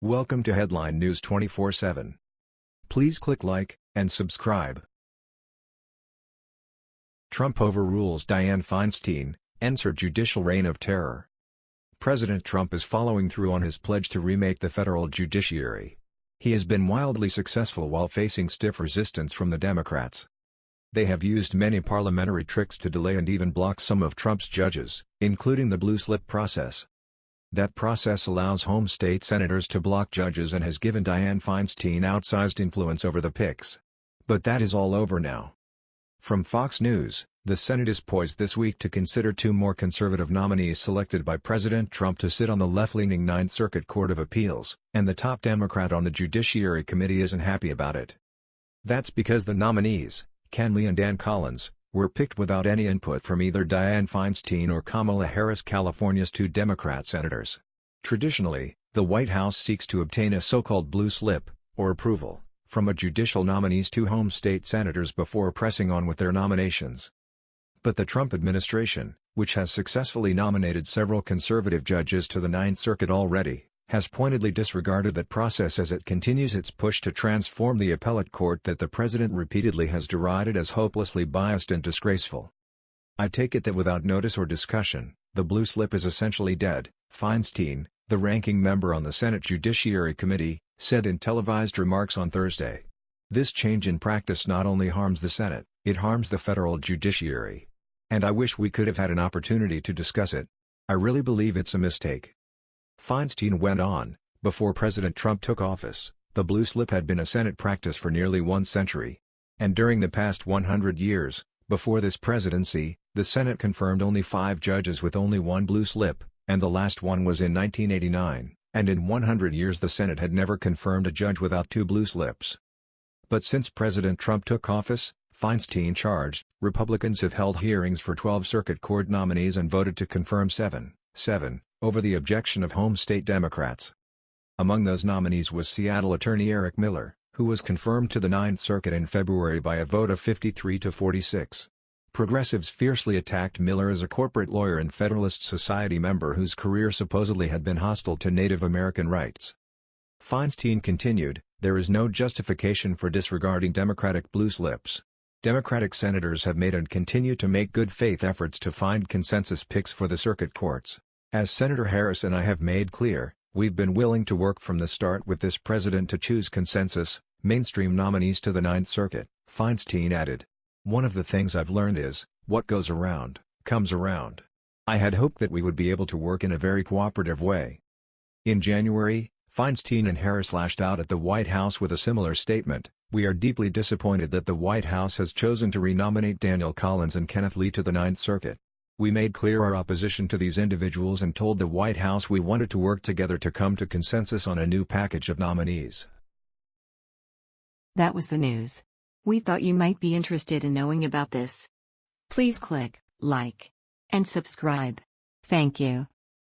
Welcome to Headline News 24/7. Please click like and subscribe. Trump overrules Dianne Feinstein, ends her judicial reign of terror. President Trump is following through on his pledge to remake the federal judiciary. He has been wildly successful while facing stiff resistance from the Democrats. They have used many parliamentary tricks to delay and even block some of Trump's judges, including the blue slip process. That process allows home state senators to block judges and has given Dianne Feinstein outsized influence over the picks. But that is all over now. From Fox News, the Senate is poised this week to consider two more conservative nominees selected by President Trump to sit on the left-leaning Ninth Circuit Court of Appeals, and the top Democrat on the Judiciary Committee isn't happy about it. That's because the nominees, Ken Lee and Dan Collins, were picked without any input from either Dianne Feinstein or Kamala Harris California's two Democrat senators. Traditionally, the White House seeks to obtain a so-called blue slip, or approval, from a judicial nominee's two home state senators before pressing on with their nominations. But the Trump administration, which has successfully nominated several conservative judges to the Ninth Circuit already, has pointedly disregarded that process as it continues its push to transform the appellate court that the president repeatedly has derided as hopelessly biased and disgraceful. I take it that without notice or discussion, the blue slip is essentially dead, Feinstein, the ranking member on the Senate Judiciary Committee, said in televised remarks on Thursday. This change in practice not only harms the Senate, it harms the federal judiciary. And I wish we could have had an opportunity to discuss it. I really believe it's a mistake. Feinstein went on, before President Trump took office, the blue slip had been a Senate practice for nearly one century. And during the past 100 years, before this presidency, the Senate confirmed only five judges with only one blue slip, and the last one was in 1989, and in 100 years the Senate had never confirmed a judge without two blue slips. But since President Trump took office, Feinstein charged, Republicans have held hearings for 12 circuit court nominees and voted to confirm 7, 7, over the objection of home state Democrats. Among those nominees was Seattle attorney Eric Miller, who was confirmed to the Ninth Circuit in February by a vote of 53 to 46. Progressives fiercely attacked Miller as a corporate lawyer and Federalist Society member whose career supposedly had been hostile to Native American rights. Feinstein continued, there is no justification for disregarding Democratic blue slips. Democratic senators have made and continue to make good faith efforts to find consensus picks for the circuit courts. As Senator Harris and I have made clear, we've been willing to work from the start with this president to choose consensus, mainstream nominees to the Ninth Circuit, Feinstein added. One of the things I've learned is, what goes around, comes around. I had hoped that we would be able to work in a very cooperative way. In January, Feinstein and Harris lashed out at the White House with a similar statement, we are deeply disappointed that the White House has chosen to renominate Daniel Collins and Kenneth Lee to the Ninth Circuit. We made clear our opposition to these individuals and told the White House we wanted to work together to come to consensus on a new package of nominees. That was the news. We thought you might be interested in knowing about this. Please click like and subscribe. Thank you.